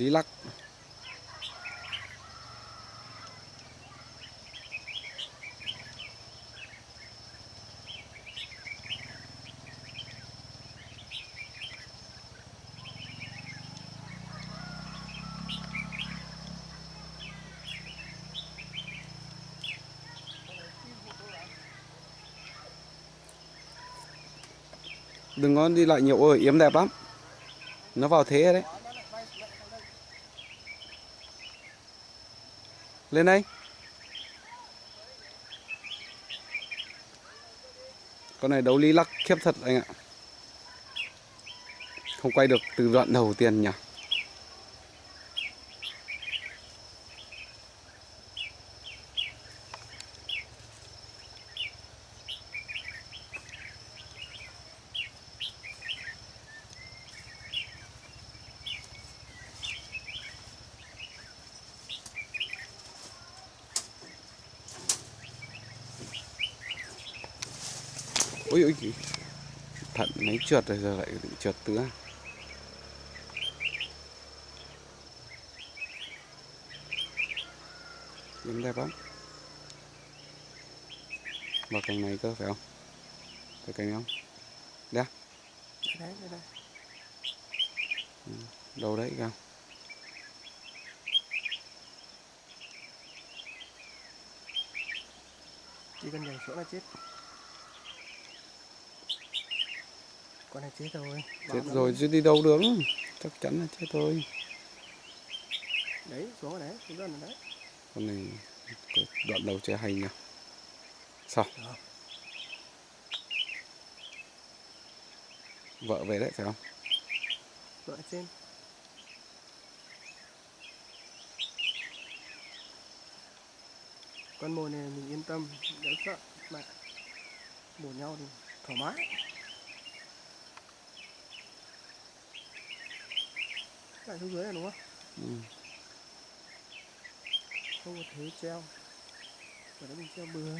Lý lắc. Đừng có đi lại nhiều ơi, yếm đẹp lắm. Nó vào thế đấy. Lên đây. Con này đấu lý lắc khiếp thật anh ạ. Không quay được từ đoạn đầu tiên nhỉ? Ôi ôi Thận máy trượt rồi giờ lại bị trượt tứa Yếm đẹp lắm Vào cành này cơ phải không? Phải cành không? Đây à? đấy đây đây Đâu đấy kìa chỉ cần nhảy xuống là chết con này chết rồi Chết lắm. rồi chứ đi đâu được Chắc chắn là chết thôi đấy xuống rồi đấy xuống rồi đấy Con này có đoạn đầu chơi hay nhỉ Sao? Đó. Vợ về đấy phải không? vợ trên con mồi này mình yên tâm đỡ sợ mà bổ nhau thì thoải mái lại xuống dưới này đúng không? Ừ. không có thế treo. Ở đó mình treo bừa.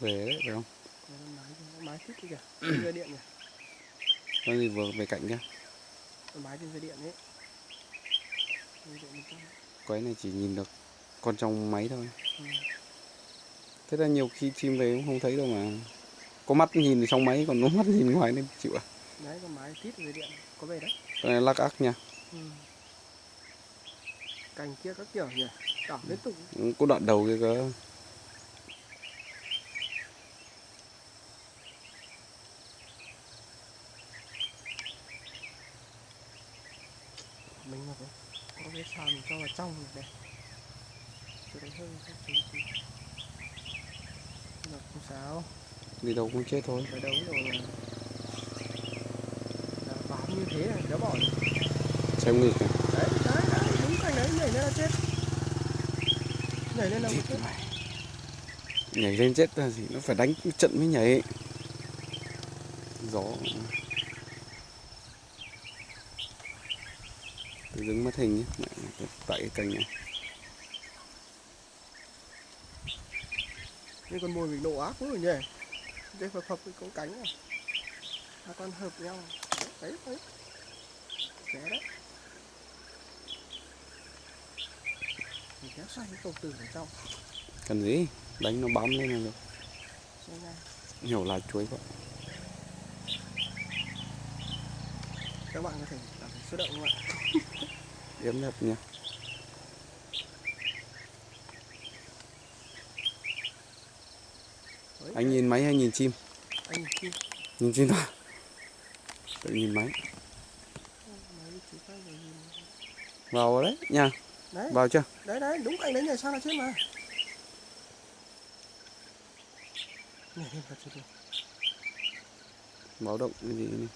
Về đấy phải không? Nó nó máy thích kìa dây điện kìa. Con gì vừa về cạnh nó máy trên dây điện ấy Dây điện 100. Quái này chỉ nhìn được con trong máy thôi. Ừ. Thế là nhiều khi chim về cũng không thấy đâu mà. Có mắt nhìn trong máy còn có mắt nhìn ngoài nên chịu à? Đấy con máy tít dây điện có về đấy. Con này lắc ác nha. Ừ. cành kia các kiểu nhỉ đảo liên tục. Có đoạn đầu kia cơ mình mà có có cái trong này. Đây cho đấy hơi hơi chú chú được không sao. Đi đâu cũng chết thôi. Phải đấu rồi là, bám như thế là đỡ bỏ. Xem nghịch này. Đấy đấy đấy đúng cành đấy nhảy lên là chết. Nhảy lên là chết. mày. Nhảy lên chết là gì? Nó phải đánh trận mới nhảy. Gió Tự dưng mất hình nhé. Tại cái cành này. Nhưng con mồi mình nổ ác quá rồi nhỉ. Đây phập phập con cánh à. Hai con hợp nhau. Đấy đấy. Té đấy. Mình kéo xoay cái cầu tử ở trong. Cần gì? Đánh nó bám lên là được. Nhiều lá chuối vậy các bạn có thể làm số động không ạ Yếm nha. Đấy, Anh nhìn máy hay nhìn chim? Anh nhìn kia Nhìn chim thôi. Tự nhìn máy. Tay rồi Vào đấy nha. Đấy. Vào chưa? Đấy đấy đúng cạnh đấy nhảy sang là chết mà? Thật Báo động cái gì này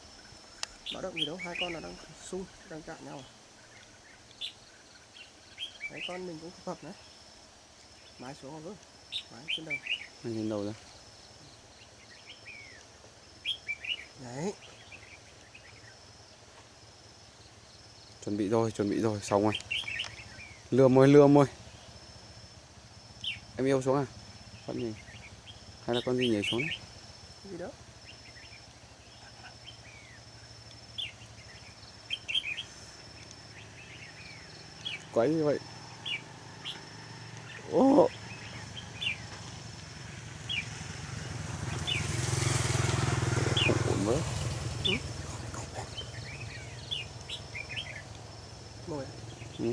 báo động gì đâu hai con là đang xung đang chạm nhau à đấy con mình cũng phập đấy mái xuống rồi mái trên đầu. Anh nhìn đầu ra. Đấy. Chuẩn bị rồi chuẩn bị rồi. Xong rồi. Lừa mồi lừa mồi em yêu xuống à? Con gì? Hay là con gì nhảy xuống? Đấy? gì đó. Quái như vậy ô không ổn với mồi ừ.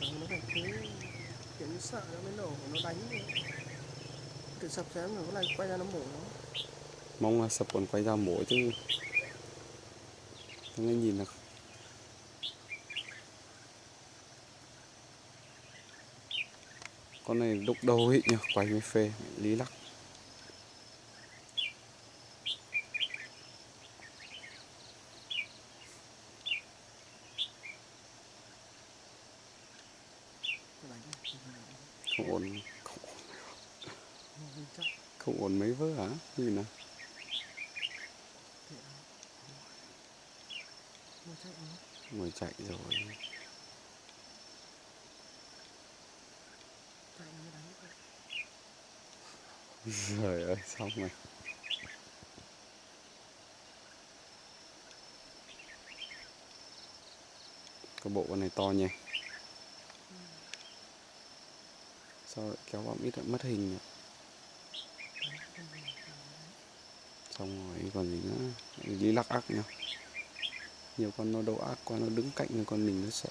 Ờ, nó phải thế kiểu như sợ nó mới nổ nó đánh tự sập xem rồi có này quay ra nó mổ nó mong là sập còn quay ra mổ chứ không nghe nhìn là con này đục đầu ấy nhỉ? Quay mới phê lý lắc. Không ổn không, không ổn mấy vớ hả? Như nào. Ngồi chạy rồi chạy nó mới đánh được trời ơi, xong rồi. Cái bộ con này to nhỉ? Sao lại kéo vào ít lại mất hình nhỉ? xong rồi, còn gì nữa? Lý lắc ác nhá nhiều con nó đâu ác quá, nó đứng cạnh con mình, nó sợ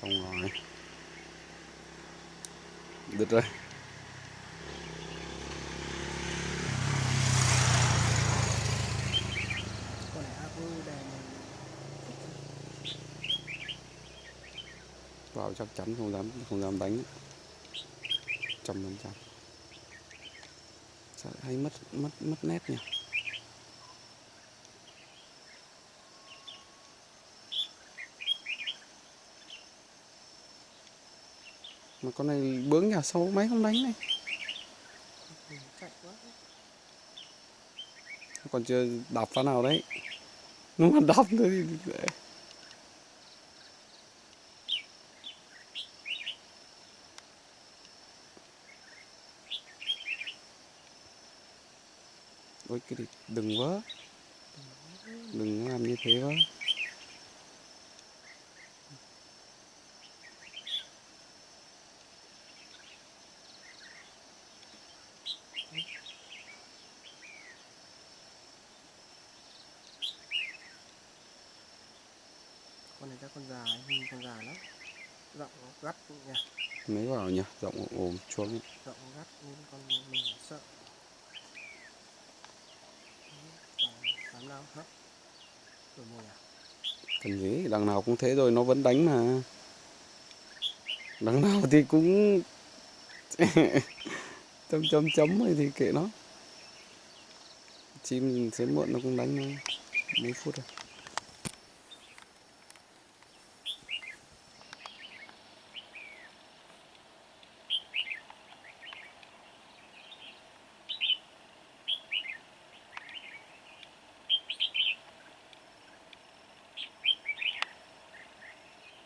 xong rồi được rồi. Vào chắc chắn không dám không dám đánh. Trăm phần trăm hay mất mất mất nét nhỉ? Mà con này bướng nhà sâu máy không đánh này. Còn chưa đạp phát nào đấy. Nó mà đạp thôi thì ôi, cái đừng vớ đừng làm như thế vớ con này chắc con già ấy, nhìn con già lắm. Rộng gắt nha mấy vào nhỉ? Rộng ồm chuông rộng gắt nên con mình sợ. Dám nào hấp. Rồi mồi à? Cần gì? Đằng nào cũng thế rồi nó vẫn đánh mà. Đằng nào thì cũng chấm chấm chấm rồi thì kệ nó. Chim sớm muộn nó cũng đánh mấy phút rồi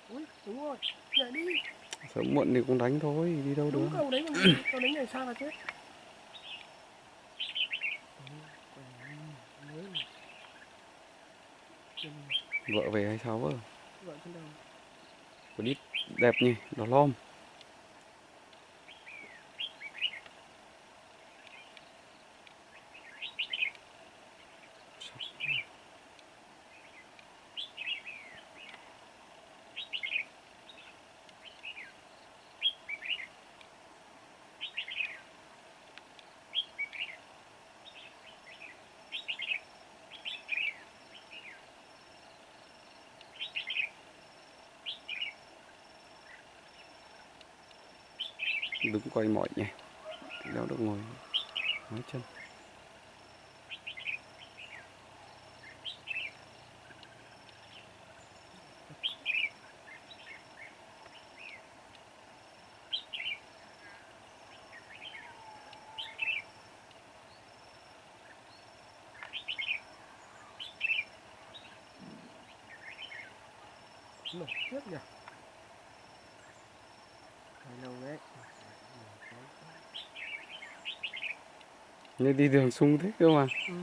ui đúng rồi nhảy đi. Sớm muộn thì cũng đánh thôi đi đâu được. đúng cầu đấy còn cầu đấy nhảy xa là chết vợ về hay sao vợ? Vợ trên đầu. Có đít đẹp nhỉ đỏ lom coi mọi nhỉ. Giáo được ngồi. Nói chân. Lục tiếp nhỉ? Lâu đấy. Như đi đường sung thế cơ mà. Ừ.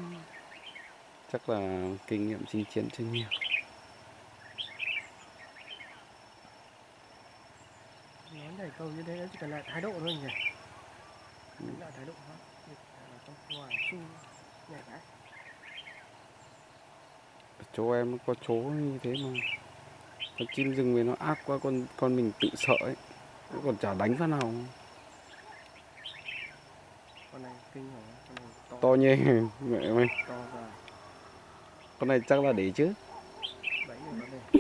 chắc là kinh nghiệm chinh chiến chưa nhiều. Nó nhảy cầu như thế nó chỉ cần lại thái độ thôi nhỉ? Đánh lại thái độ thôi. Là trong ngoài sung cái Ở chỗ em có chỗ như thế mà. Con chim rừng về nó ác quá con con mình tự sợ ấy. Nó còn chả đánh phát nào. Con này kinh rồi to nhê mẹ mày con này chắc là để chứ. Đấy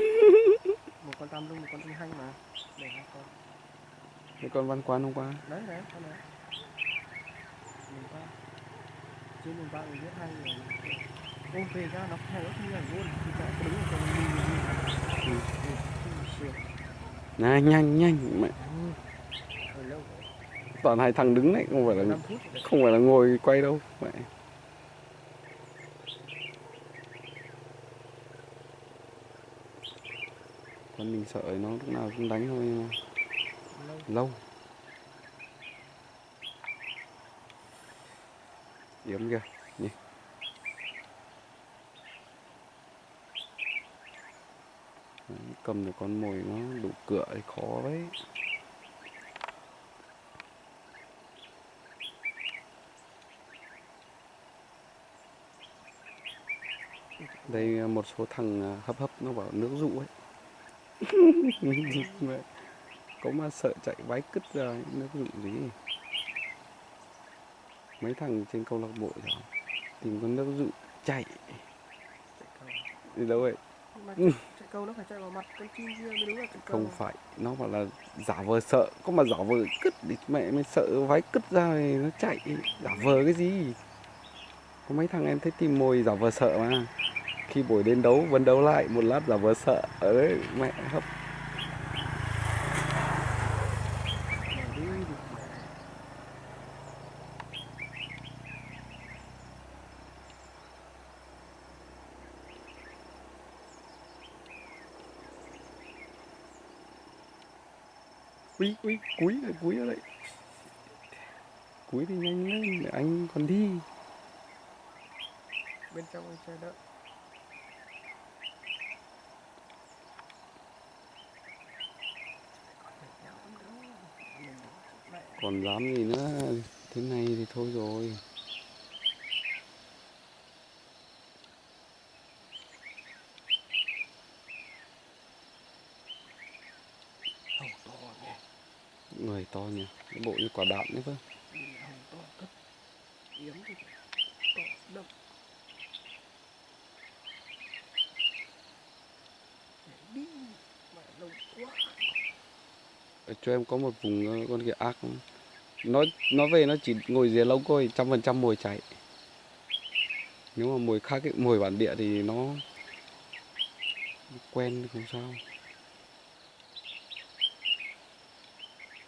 một con tam lung một con tinh hanh mà. Để hai con. Cái con văn quan hôm qua? Đấy đấy con đấy mình qua. Trên mình ba mình biết hay rồi. Ôm về ra nó hay không nhảy luôn. Thì sẽ đứng ở trong mình sườn này nhanh nhanh mẹ toàn hai thằng đứng này không phải là không phải là ngồi quay đâu. Mẹ. Con mình sợ nó lúc nào cũng đánh thôi, nhưng mà lâu. Yếm kìa, nhỉ. Cầm được con mồi nó đủ cửa thì khó đấy. Đây à, một số thằng à, hấp hấp nó bảo nước dụ ấy. Có mà sợ chạy váy cứt ra nước dụ gì mấy thằng trên câu lạc bộ rồi tìm con nước dụ chạy. Đi đâu vậy? Nhưng mà chạy câu nó phải chạy vào mặt con chim kia mới đúng là chạy câu. không phải nó bảo là giả vờ sợ có mà giả vờ cứt thì mẹ mới sợ váy cứt ra thì nó chạy. Giả vờ cái gì? Có mấy thằng em thấy tìm mồi giả vờ sợ mà khi buổi đến đấu vẫn đấu lại một lát là vừa sợ. Ấy mẹ hấp. Quý quý thì Úi, úi, cúi rồi, cúi ở Cúi thì nhanh lên, để anh còn đi. Bên trong anh chờ đợi. Còn dám gì nữa, thế này thì thôi rồi. Người to nhỉ, cái bộ như quả đạn đấy cơ. Cho em có một vùng ờ, con kia ác không? Nó nó về nó chỉ ngồi dưới lông thôi, trăm phần trăm mồi chạy Nếu mà mồi khác, ấy, mồi bản địa thì nó quen không sao.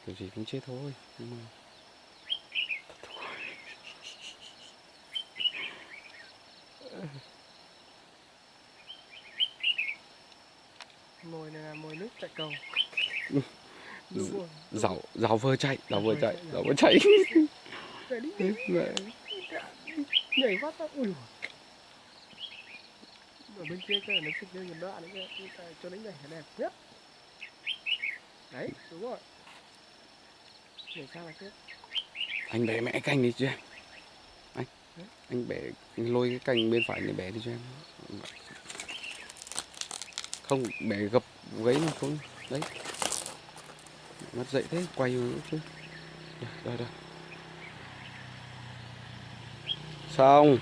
Kiểu gì cũng chết thôi Nhưng mà mồi này là mồi nước chạy cầu Ừ. đúng vừa chạy rảo vừa chạy chạy, vừa chạy nhảy phát ra ui ở bên kia cái này nó xịt lên một đoạn nữa cho đánh nhảy đẹp nhất đấy đúng rồi nhảy sang là chết anh bẻ mẹ canh đi cho em anh đấy. anh bẻ anh lôi cái cành bên phải này bẻ đi cho em không bẻ gập gáy mà không đấy mất dậy thế quay vào chứ. Đây đây đây xong.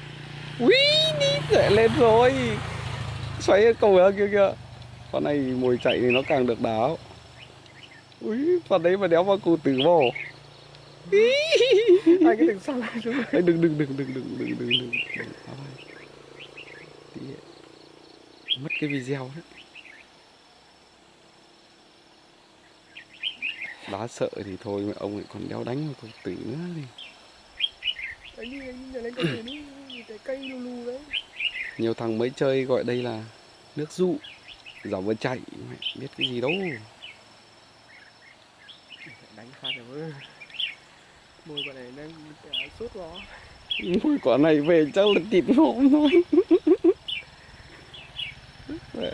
Ui đi dậy lên rồi. Xoáy cái cầu kia kìa. Con này mồi chạy thì nó càng được đáo. Ui phần đấy mà đéo vào cụ tử vào hai cái đừng sang lại đừng đừng đừng đừng đừng đừng đừng đừng. Đừng mất cái video đấy đá sợ thì thôi mà ông lại còn đéo đánh một cầu tử nữa thì. Đánh đi đi nhảy lên con thuyền đi cái cây lù lù đấy. Nhiều thằng mới chơi gọi đây là nước dụ giả vờ chạy mẹ biết cái gì đâu. Đánh phát rồi môi bọn này đang sốt gió Ui, quả này về chắc là thịt nộm thôi Mẹ.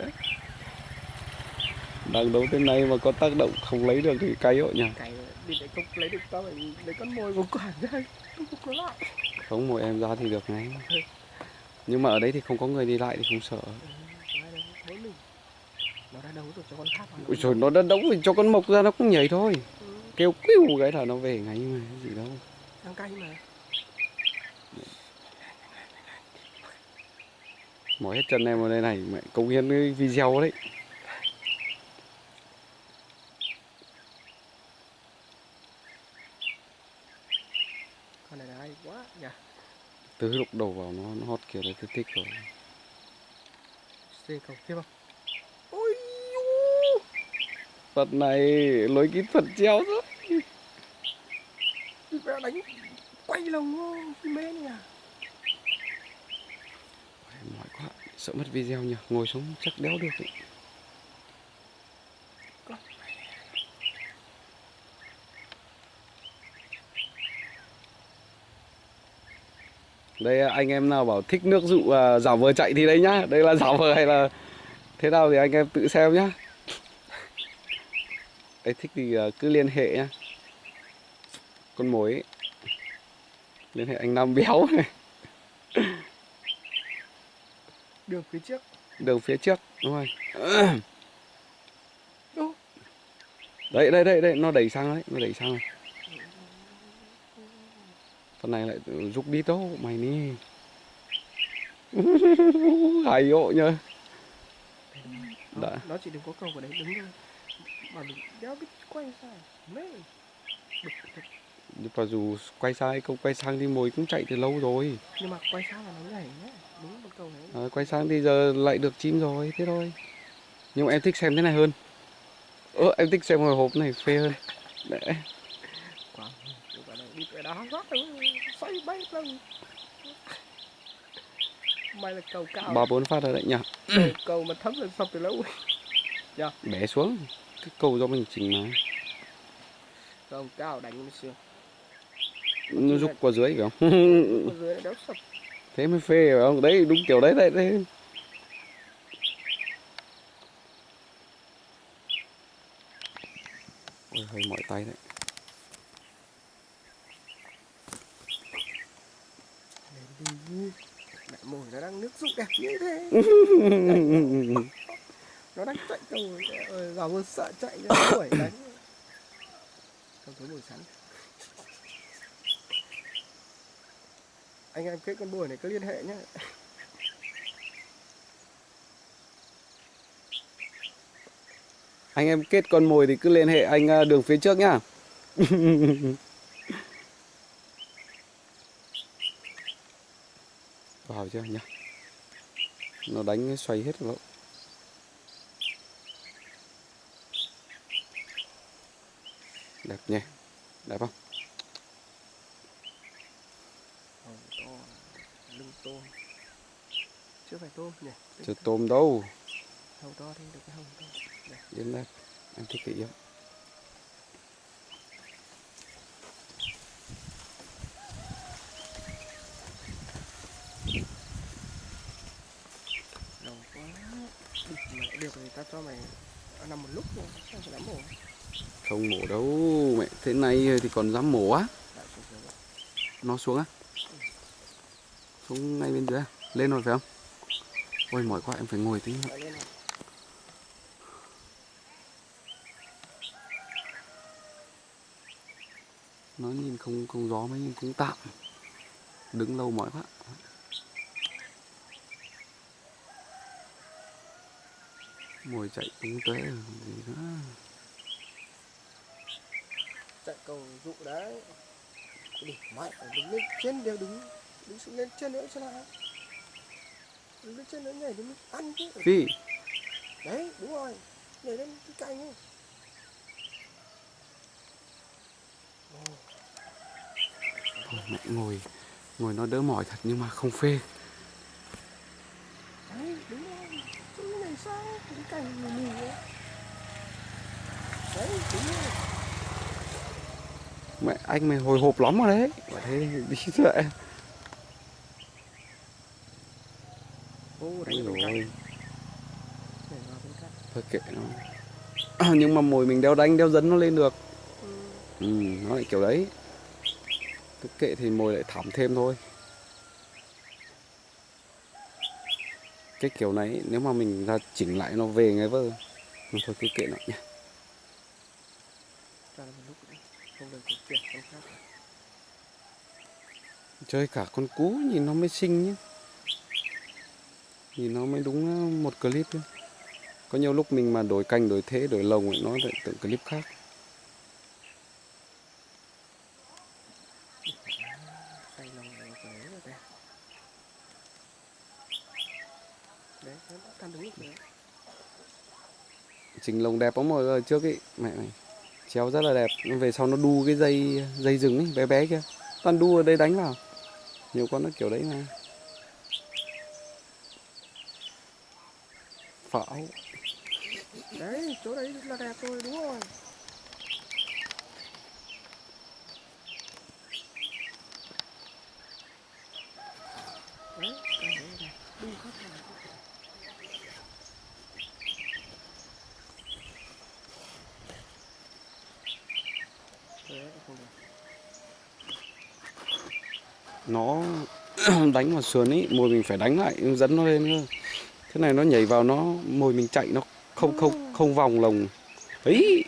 Đang đấu thế này mà có tác động không lấy được thì cay hộ nhỉ? Cái đi để không lấy được tao phải lấy con mồi của quản ra. Không có lại. Không mồi em ra thì được ngay nhưng mà ở đây thì không có người đi lại thì không sợ. Ừ, nó đã đấu rồi cho con khác vào Ui trời nó đã đấu thì cho con mộc ra nó cũng nhảy thôi. Ừ, kêu quýu cái là nó về ngay mà gì đâu. Đang cay mà. Mỏi hết chân em vào đây này mẹ công hiến cái video đấy con này là hay quá nhỉ từ lúc đầu vào nó nó hót kiểu là tôi thích rồi. Xê cầu kia không? Ôi u. Phật này lối kỹ thuật treo Đi vẽ đánh quay lồng vô phi mê nhỉ? Mỏi quá sợ mất video nhỉ? Ngồi xuống chắc đéo được ấy. Đây anh em nào bảo thích nước dụ à, giả vờ chạy thì đây nhá. Đây là giả vờ hay là thế nào thì anh em tự xem nhá. Đấy thích thì à, cứ liên hệ nhá. Con mối ấy. liên hệ anh Nam béo. Này đường phía trước. Đường phía trước đúng rồi. Đấy đây đây đây nó đẩy sang đấy nó đẩy sang này con này lại rút đi đâu mày đi hay hộ nhá nó, Đã. nó chỉ đừng có cầu vào đấy đứng thôi mà mình đéo biết quay sao mê. Bực thật. nhưng mà dù quay sai không quay sang thì mồi cũng chạy từ lâu rồi. Nhưng mà quay sao là nó nhảy nhá. Đúng một cầu đấy. À, quay sang thì giờ lại được chim rồi thế thôi. Nhưng mà em thích xem thế này hơn. Ơ em thích xem hồi hộp này phê hơn. Đấy. Rót rồi xoay bay lông may là cầu cao ba bốn phát rồi đấy nhỉ cầu, cầu mà thấm lên sập từ lâu. Rồi bé xuống. Cái câu do mình chỉnh mà. Cầu cao đánh mới xưa. Nó rút qua dưới phải không ở dưới nó đéo sập. Thế mới phê phải không? Đấy đúng kiểu đấy đấy đấy. Ôi hơi mỏi tay đấy Mẹ mồi nó đang nước rụng đẹp như thế. Nó đang chạy cầu rồi vào vừa sợ chạy ra đuổi đánh. Không thấy mồi sắn anh em kết con bùi này cứ liên hệ nhé anh em kết con mồi thì cứ liên hệ anh à, đường phía trước nhá vào chưa nhá nó đánh xoay hết rồi. Đẹp nhỉ? Đẹp không? Hồng to lưng tôm chưa phải tôm nhỉ? Chưa tôm đâu. Hồng to thì được cái hồng to. Đến đây em thích cái yếu đầu quá Đi, mẹ được thì ta cho mày nằm một lúc phải dám mổ không mổ đâu mẹ thế này thì còn dám mổ á vậy. nó xuống á xuống ngay bên dưới à? lên rồi phải không ôi mỏi quá em phải ngồi tí nữa. Lên này. nó nhìn không không gió mấy nhưng cũng tạm đứng lâu mỏi quá mồi chạy tung tóe còn gì nữa chạy cầu dụ đấy. Đi mẹ đứng lên trên đều đứng đứng xuống lên trên nữa xem nào. Đứng lên trên nữa nhảy đứng ăn chứ. Phi. Đấy đúng rồi. Nhảy lên cái cành ấy. Thôi mẹ ngồi. Ngồi nó đỡ mỏi thật nhưng mà không phê mẹ anh mày hồi hộp lắm rồi đấy. Bảo thế đi dậy anh rồi. thôi kệ nó. À, nhưng mà mồi mình đeo đánh đeo dấn nó lên được. Ừ nó lại kiểu đấy. Cứ kệ thì mồi lại thảm thêm thôi. Cái kiểu này nếu mà mình ra chỉnh lại nó về ngay vơ. Nhưng thôi cứ kệ nó nhé chơi cả con cú nhìn nó mới xinh nhé nhìn nó mới đúng ờ, một clip thôi có nhiều lúc mình mà đổi canh đổi thế đổi lồng ấy, nó lại tự clip khác xoay lồng này cái đấy là đẹp đấy nó đã căn đúng lúc đấy chỉnh lồng đẹp lắm rồi trước ấy mẹ mày, chéo rất là đẹp. Nhưng về sau nó đu cái dây dây rừng ấy, bé bé kia. Toàn đu ở đây đánh vào. Nhiều con nó kiểu đấy mà. Pháo đấy, chỗ đấy là đẹp rồi, đúng rồi. Đấy cái đấy là đẹp đu khác nào đấy không được nó đánh vào sườn ấy mồi mình phải đánh lại dẫn nó lên cơ. Thế này nó nhảy vào nó, mồi mình chạy nó không không không vòng lồng. Ấy,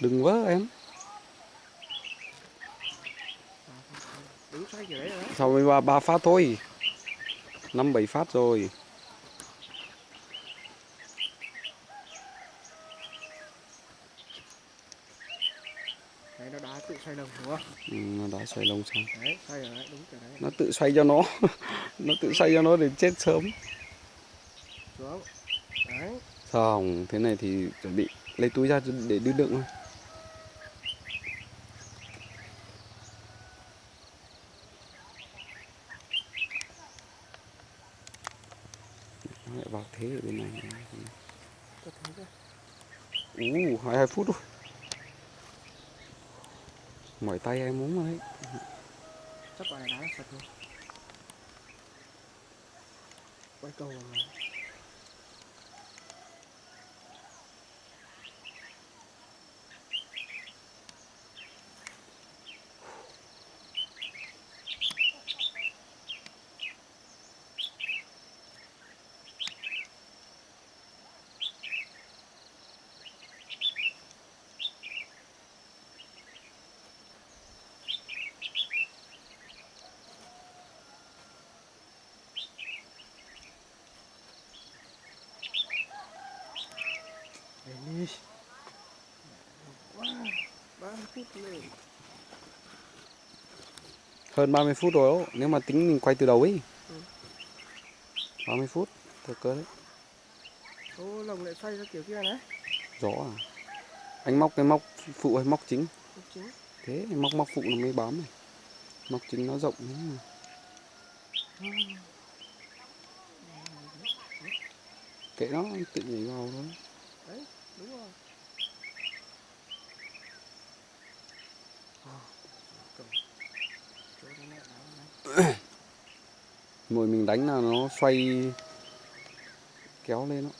đừng vớ em. Sau mới ba ba phát thôi. Năm, bảy phát rồi đấy nó đá tự xoay lồng đúng không ừ, nó đã xoay lông xong. Đấy xoay rồi đấy đúng kiểu đấy. Nó tự xoay cho nó. Nó tự xoay cho nó để chết sớm. Xuống. Đấy. Xong thế này thì chuẩn bị lấy túi ra để đưa đựng thôi. Nó lại vào thế ở bên này. Ú hai hai phút rồi mỏi tay em muốn rồi đấy. Chắc là đá sạch luôn quay câu rồi Để đi Wow, 30 phút rồi hơn 30 phút rồi đó. nếu mà tính mình quay từ đầu ấy. Ừ. 30 phút thật cơ đấy. Ô, lồng lại xoay ra kiểu kia này rõ à? Anh móc cái móc phụ hay móc chính? Không chính. Thế móc móc phụ nó mới bám này. Móc chính nó rộng thế mà. Kệ nó tự nhảy vào thôi Đấy, đúng rồi À, cầm chỗ đấy lại đá này mồi mình đánh là nó xoay, kéo lên đó.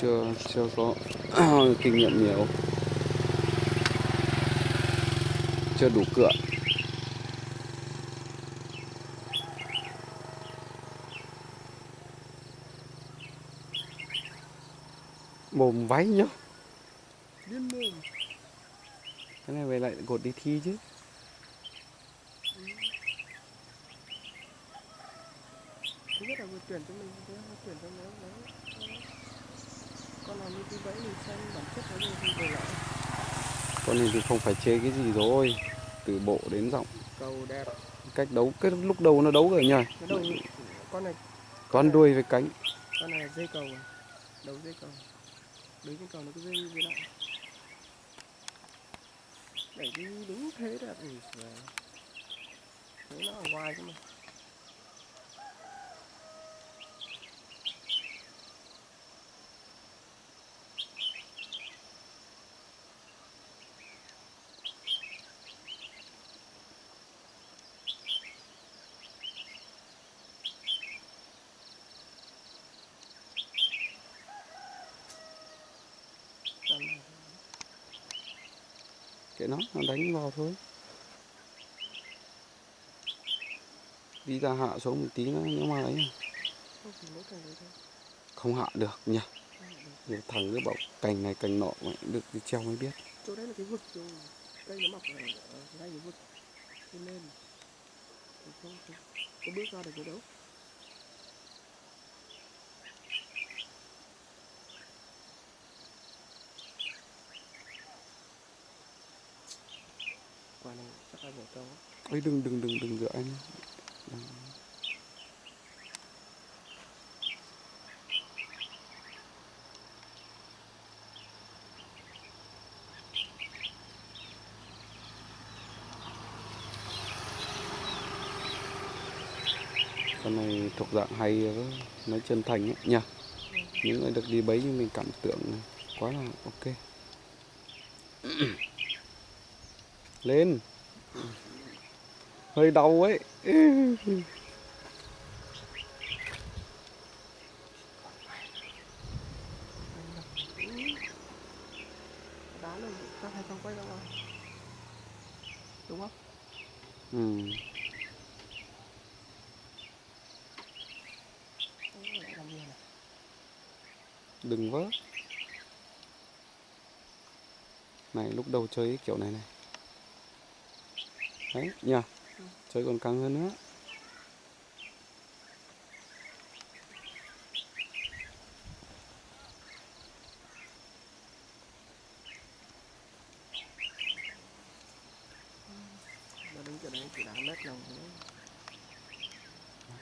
Chưa chưa có kinh nghiệm nhiều chưa đủ cựa mồm váy nhá. Điên mồm. Cái này về lại gột đi thi chứ. Thứ nhất là vừa tuyển cho mình thứ hai là tuyển cho nó đấy con nào như tí bẫy mình xem bản chất nó như thì về lại con này thì không phải chê cái gì rồi từ bộ đến giọng. Cầu đẹp. Cách đấu cái lúc đầu nó đấu rồi nhỉ? Đầu con này con đuôi với cánh. Con này là dây cầu à đầu dây cầu. Đấy con tròn nó cứ dây dây lại đẩy đi đúng thế ui giời. Thế nó ở ngoài cơ mà Làm này. kệ nó nó đánh vào thôi. Đi ra hạ xuống một tí nữa, nếu mà ấy. Không hạ được nhỉ. Không thằng cứ bảo cành này, cành nọ mà được đi treo mới biết. Chỗ đấy là cái vực rồi. Cây nó mọc ở ngay cái vực. Lên có bước ra được cái đâu quả của cháu ấy đừng đừng đừng đừng rửa anh. Đừng. con này thuộc dạng hay nói chân thành ấy, nhỉ? Những người được đi bấy như mình cảm tưởng quá là ok. Lên! Hơi đau ấy. Đá lên các hai con quay ra ngoài đúng không ừ. Đừng vớt này, lúc đầu chơi kiểu này này đấy nhỉ chơi còn căng hơn nữa. Nó đứng chỗ đấy chỉ đá mét lòng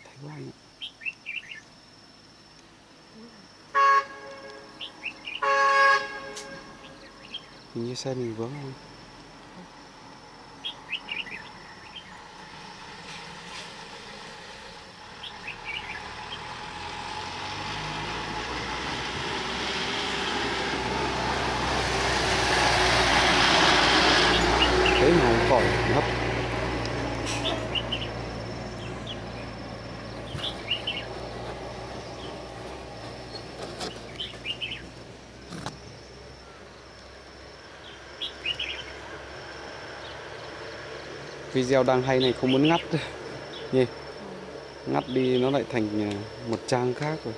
thấy quá anh ạ. hình như xe mình vướng không thế nào cũng khỏi ngấp video đang hay này, không muốn ngắt. Nhỉ ngắt đi, nó lại thành à, một trang khác rồi.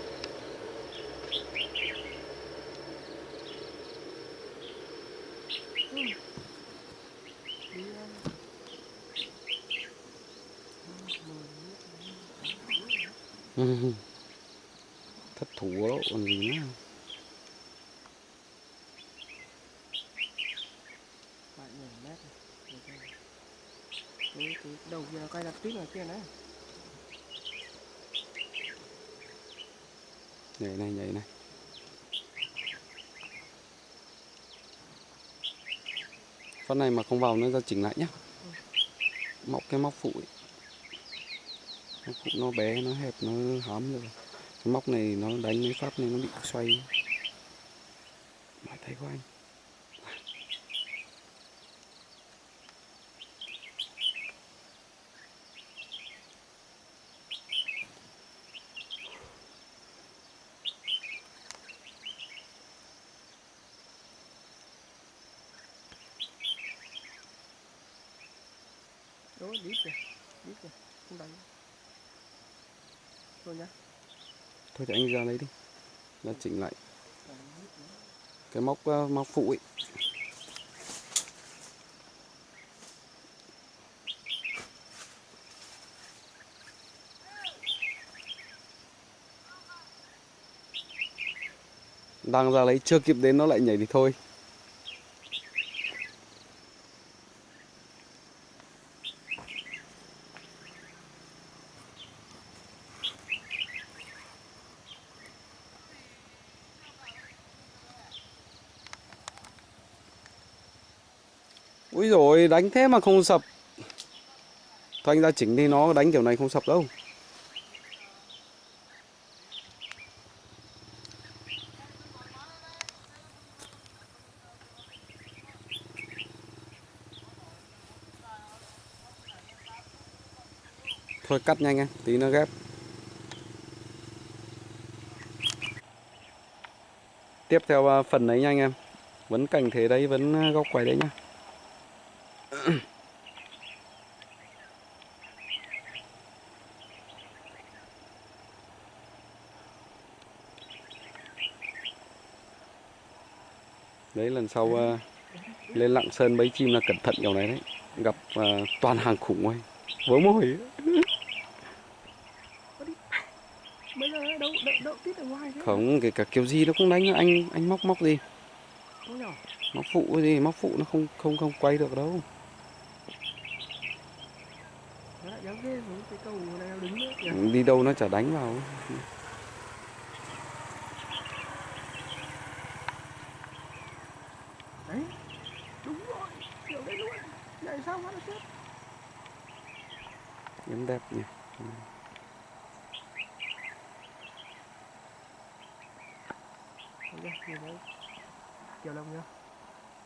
Thất thủ đó, còn gì nữa phải nhảy mét này Được rồi. cái cái cây đặt tít ở kia nữa nhảy này nhảy này. Con này mà không vào nó ra chỉnh lại nhá. Móc cái móc phụ ấy. móc phụ nó bé, nó hẹp, nó hám rồi. Cái móc này nó đánh mấy phát này nó bị xoay. Mãi thấy của anh đó đít kìa đít kìa không đánh thôi nhá thôi thì anh ra lấy đi. Ra chỉnh lại. Cái móc ờ, móc phụ ấy. Đang ra lấy, chưa kịp đến nó lại nhảy thì thôi Úi rồi đánh thế mà không sập. Thôi anh ra chỉnh thì nó đánh kiểu này không sập đâu. Thôi cắt nhanh em, tí nó ghép. Tiếp theo à, phần đấy nha anh em. Vẫn cảnh thế đấy, vẫn à, góc quay đấy nhá. Đấy lần sau à, lên Lạng Sơn bấy chim là cẩn thận kiểu này đấy. Gặp à, toàn hàng khủng ấy Vớ mồi. Không, kể cả kiểu gì nó cũng đánh. Anh anh móc móc gì? Móc phụ gì, móc phụ nó không không không quay được đâu nó lại dám ghê xuống cái cầu này đứng Đi đâu nó chả đánh vào. Đấy đúng rồi kiểu đấy luôn. Nhảy sao mà nó chết? Yếm đẹp nhỉ. Chưa? Nhìn thấy kiểu lồng chưa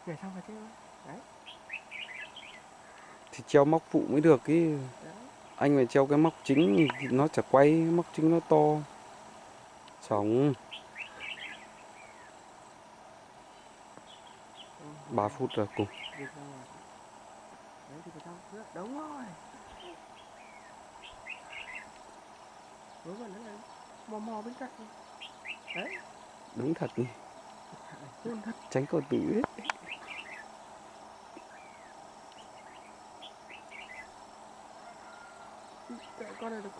nhảy sao mà chết? Đấy. Thì treo móc phụ mới được ý. Đấy Anh phải treo cái móc chính nó chả quay, móc chính nó to. Ừ, 3 phút rồi cùng đấy đúng rồi vẩn nữa này mò mò bên cạnh đấy Đúng thật nhỉ. Khôn thật. Tránh cầu tử ấy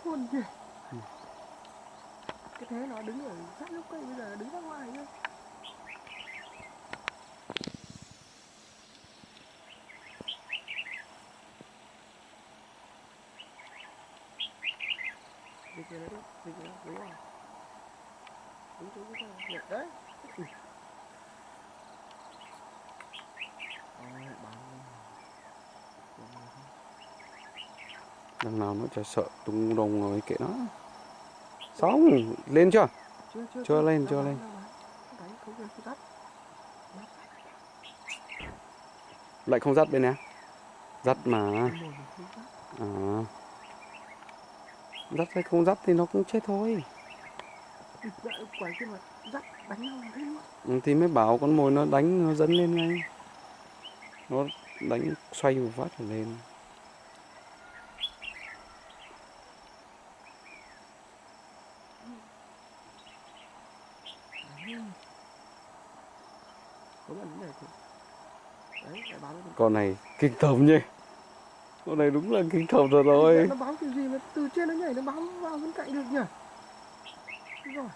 Khôn nhỉ? Ừ. cái thế nó đứng ở sát lúc cây bây giờ nó đứng ra ngoài nhá Việc này đúng, việc này đúng rồi Đúng đúng cái này, Nhẹ, đấy Ui. Ôi, bắn lên. Bắn lên. Đằng nào nó chả sợ tung đồng rồi kệ nó. Xong, lên chưa? chưa chưa Chưa lên, chưa lên. Lại không dắt bên này à? Dắt mà. À. Dắt hay không dắt thì nó cũng chết thôi. Luôn. Ừ, Thì mới bảo con mồi nó đánh nó dẫn lên ngay. Nó đánh xoay một phát lên có bạn này thì đấy lại báo nó Con này kinh tởm nhỉ? Con này đúng là kinh tởm rồi. rồi nó báo kiểu gì mà từ trên nó nhảy nó báo vào bên cạnh được nhỉ? Rồi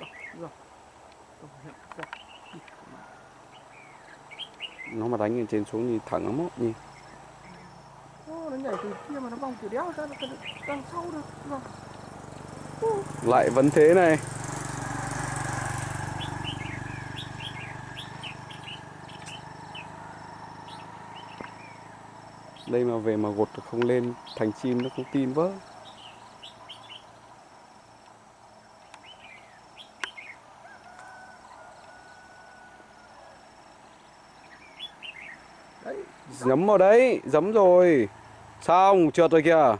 rồi rồi công nhận rồi Đi, mà. Lên trên xuống thì thẳng lắm nhỉ Ô, nó nhảy từ kia mà nó vòng kiểu đéo ra nó cần đằng sau được. Rồi Ô, Lại vẫn thế này. Đây mà về mà gột không lên thành chim nó không tin vỡ nhấm vào đấy, giấm rồi. Xong, trượt rồi kìa.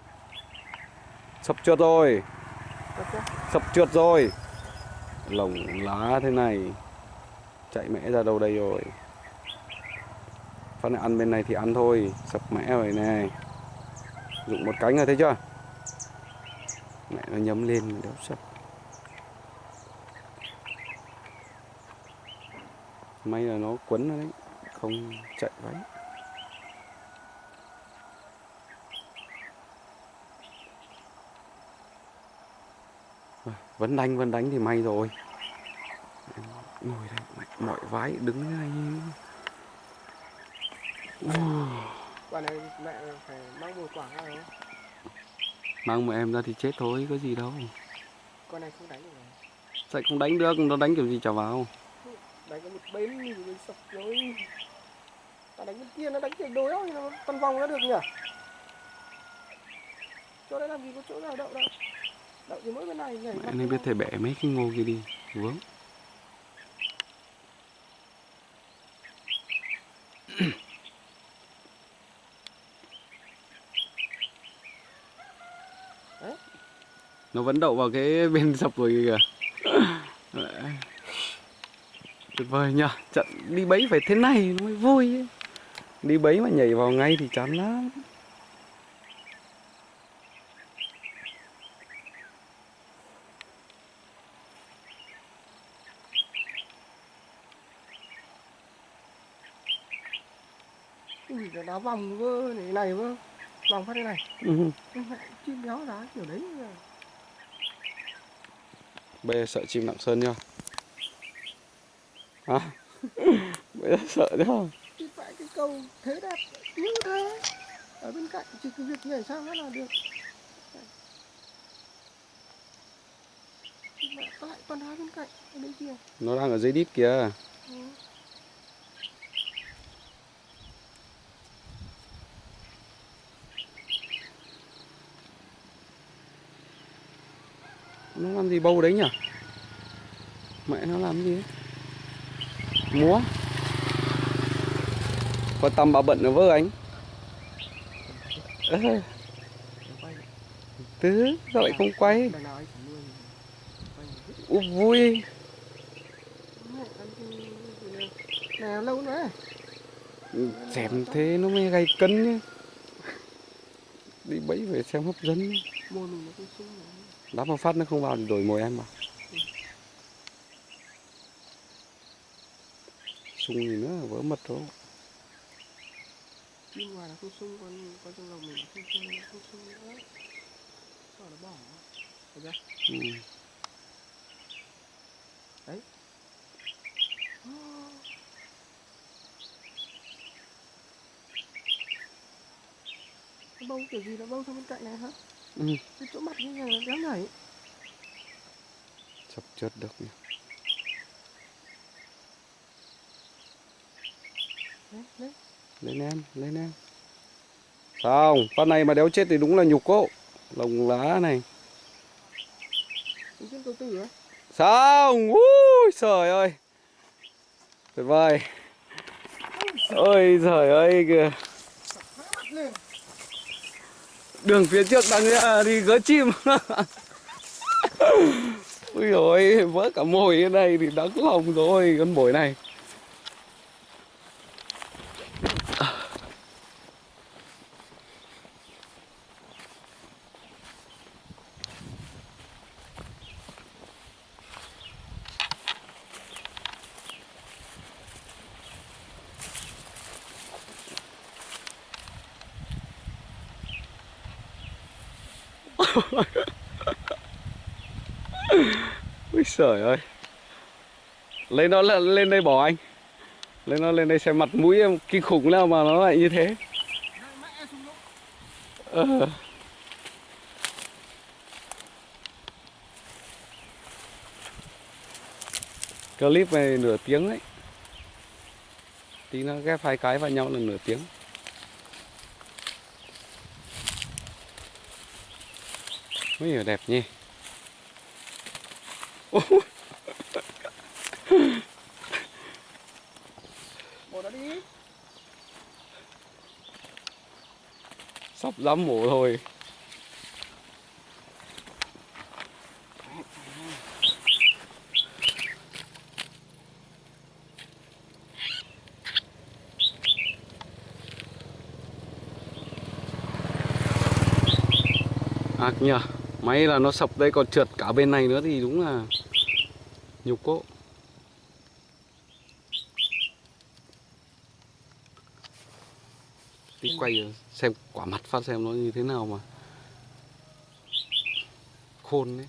Sập trượt rồi. Sập trượt rồi. Lồng lá thế này. Chạy mẽ ra đâu đây rồi? Phát này ăn bên này thì ăn thôi. Sập mẽ rồi này Dụng một cánh rồi thấy chưa? Mẹ nó nhấm lên đéo sập. May là nó quấn rồi đấy Không chạy váy. Vẫn đánh vẫn đánh thì may rồi. Ngồi đây mọi vái đứng thế này quả này mẹ phải mang một quả ra mang một em ra thì chết thôi có gì đâu. Con này không đánh được rồi Sao không đánh được nó đánh kiểu gì chả vào. Đánh có một bên thì sập rồi ta đánh bên kia nó đánh kiểu đối thì nó phân vòng nó được nhỉ? Chỗ đấy làm gì có chỗ nào đậu đâu nên ra. biết thể bẻ mấy cái ngô kia đi vướng nó vẫn đậu vào cái bên sập rồi kìa tuyệt vời nhỉ trận đi bẫy phải thế này nó mới vui ấy. đi bẫy mà nhảy vào ngay thì chán lắm Đá vòng cơ này này cơ vòng phát đây này. Ừ. chim béo đá kiểu đấy. Bây sợ chim nặng sơn hả? Bây giờ sợ chưa thì phải cái cầu thế đẹp như thế. Ở bên cạnh chỉ cái việc nhảy sang nó là được. Tại con đá bên cạnh ở bên kia. Nó đang ở dưới đít kìa ừ. Nó làm gì bâu đấy nhỉ? Mẹ nó làm gì đấy? múa. Có tầm bà bận ở vơ anh. Nó quay tứ sao lại không quay? Đằng nào anh phải nuôi quay hết Ú, vui. Này lâu nữa. Xem thế nó mới gay cân đi bẫy về xem hấp dẫn mình nó sung nữa đá một phát nó không vào thì đổi mồi em mà sung gì nữa vỡ mật rồi chim ngoài là không sung con con trong lòng mình không sung không sung nữa sao nó bỏ Thấy chưa? ừ. Nó bông kiểu gì nó bông sang bên cạnh này hả? Ừ. Cái chỗ mặt như này nó đéo nhảy. Chập chớt được nhỉ đấy lên em lên em. Sao con này mà đéo chết thì đúng là nhục cô lồng lá này. Sao ui trời ơi. Tuyệt vời. Ôi trời ơi kìa Mắt lên đường phía trước đang à, đi gỡ chim. Ui rồi vỡ cả mồi ở đây thì đắng lòng rồi, con mồi này ui trời ơi. Lên đó lên đây bỏ anh. Lên nó lên đây xem mặt mũi em kinh khủng nào mà nó lại như thế. Ờ. clip này nửa tiếng đấy. Tí nó ghép hai cái vào nhau là nửa tiếng. Ui giời, đẹp nhỉ? Bỏ nó đi. Sắp dám mổ thôi ác nhờ máy là nó sập đây, còn trượt cả bên này nữa thì đúng là 6個 đi quay ờ, xem quả mặt phát xem nó như thế nào mà khôn đấy.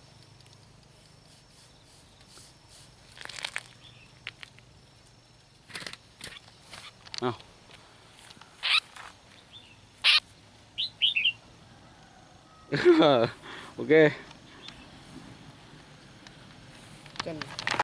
Ok.